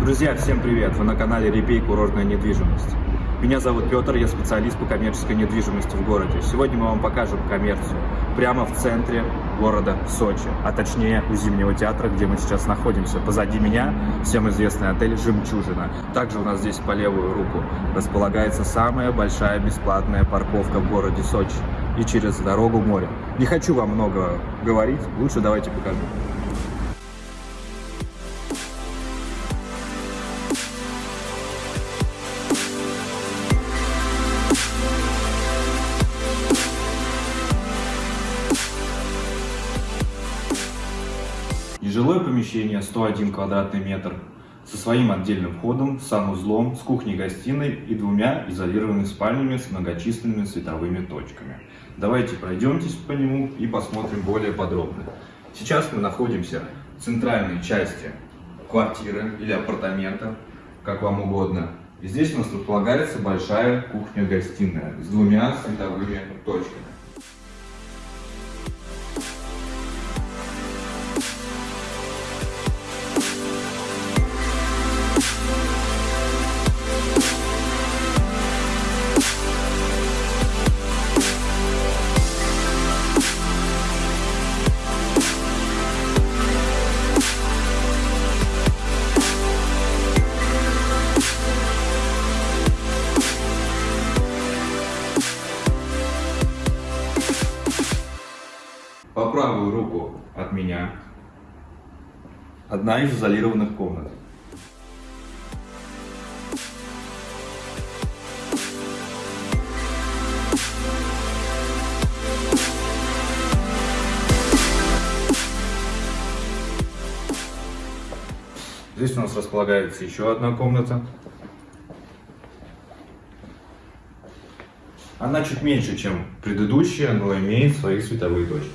Друзья, всем привет! Вы на канале Репей Курортная недвижимость. Меня зовут Петр, я специалист по коммерческой недвижимости в городе. Сегодня мы вам покажем коммерцию прямо в центре города Сочи, а точнее у Зимнего театра, где мы сейчас находимся. Позади меня всем известный отель «Жемчужина». Также у нас здесь по левую руку располагается самая большая бесплатная парковка в городе Сочи и через дорогу море. Не хочу вам много говорить, лучше давайте покажу. Нежилое помещение 101 квадратный метр со своим отдельным входом, санузлом, с кухней-гостиной и двумя изолированными спальнями с многочисленными световыми точками. Давайте пройдемтесь по нему и посмотрим более подробно. Сейчас мы находимся в центральной части квартиры или апартамента, как вам угодно. И здесь у нас располагается большая кухня-гостиная с двумя световыми точками. По правую руку от меня одна из изолированных комнат. Здесь у нас располагается еще одна комната. Она чуть меньше, чем предыдущая, но имеет свои световые точки.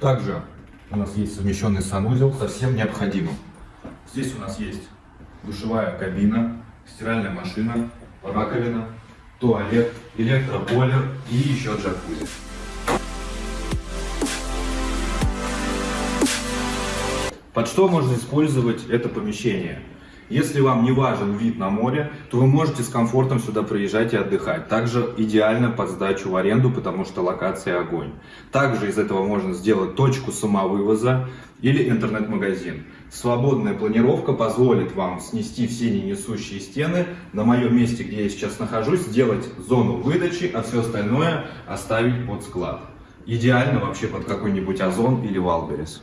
Также у нас есть совмещенный санузел со всем необходимым. Здесь у нас есть душевая кабина, стиральная машина, раковина, туалет, электробойлер и еще джакузи. Под что можно использовать это помещение? Если вам не важен вид на море, то вы можете с комфортом сюда приезжать и отдыхать. Также идеально под сдачу в аренду, потому что локация огонь. Также из этого можно сделать точку самовывоза или интернет-магазин. Свободная планировка позволит вам снести все ненесущие стены, на моем месте, где я сейчас нахожусь, сделать зону выдачи, а все остальное оставить под склад. Идеально вообще под какой-нибудь Озон или Wildberries.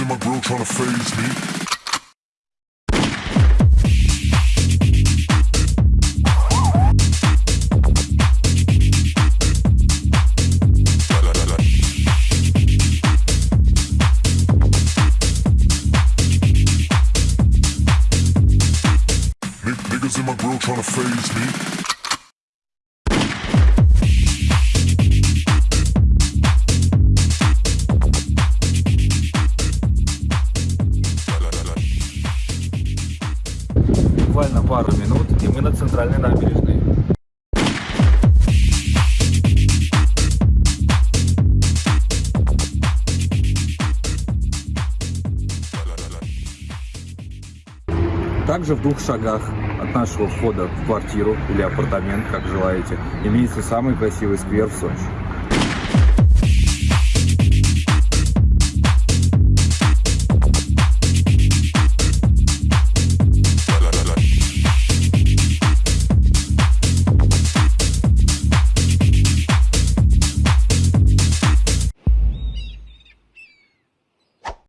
In my grill tryna phase me. Niggas in my grill tryna phase me. Также в двух шагах от нашего входа в квартиру или апартамент, как желаете, имеется самый красивый сквер в Сочи.